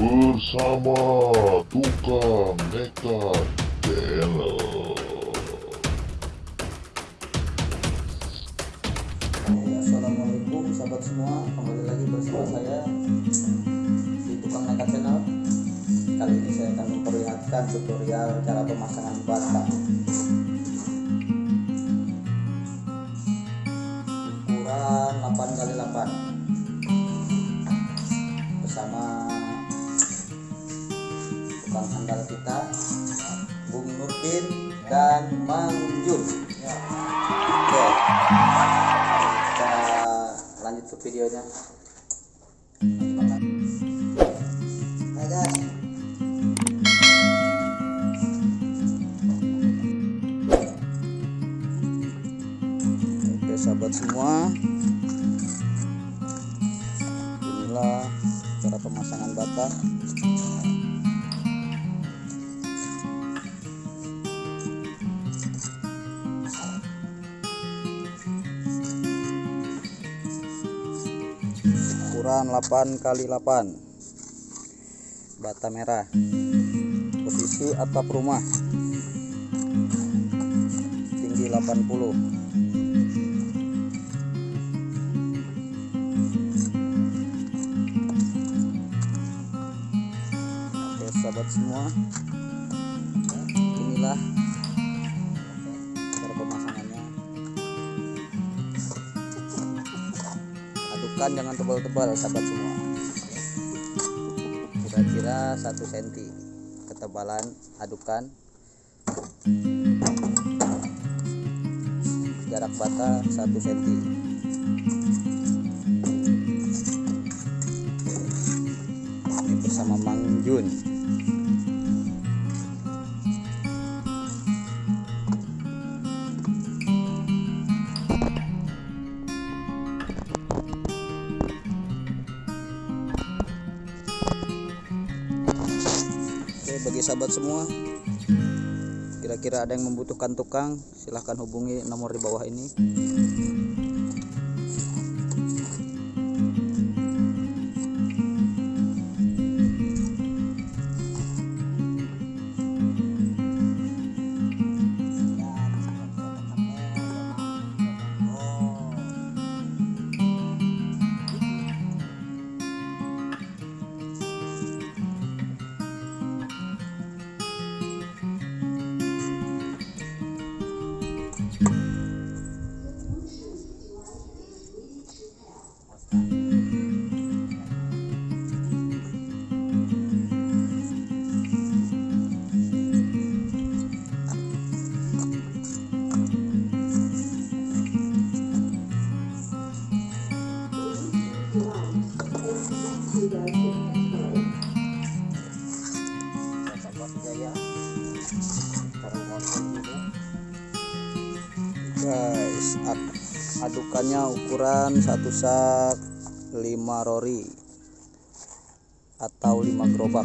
bersama tukang nekat channel. Assalamualaikum sahabat semua. Kembali lagi bersama saya di tukang nekat channel. Kali ini saya akan memperlihatkan tutorial cara pemasangan bata tukang handal kita Bung Nurdin dan Mang Jun. Oke. Kita lanjut ke videonya. Oke sahabat semua. Inilah cara pemasangan bata ukuran 8 kali 8 bata merah. Posisi atap rumah. Tinggi 80 oke sahabat semua. Inilah jangan tebal-tebal sahabat semua. Kira-kira 1 cm ketebalan adukan. Jarak bata 1 cm ini bersama Mang Jun bagi sahabat semua. Kira-kira ada yang membutuhkan tukang Silahkan hubungi nomor di bawah ini Guys ad- Adukannya ukuran satu sak 5 rori Atau 5 gerobak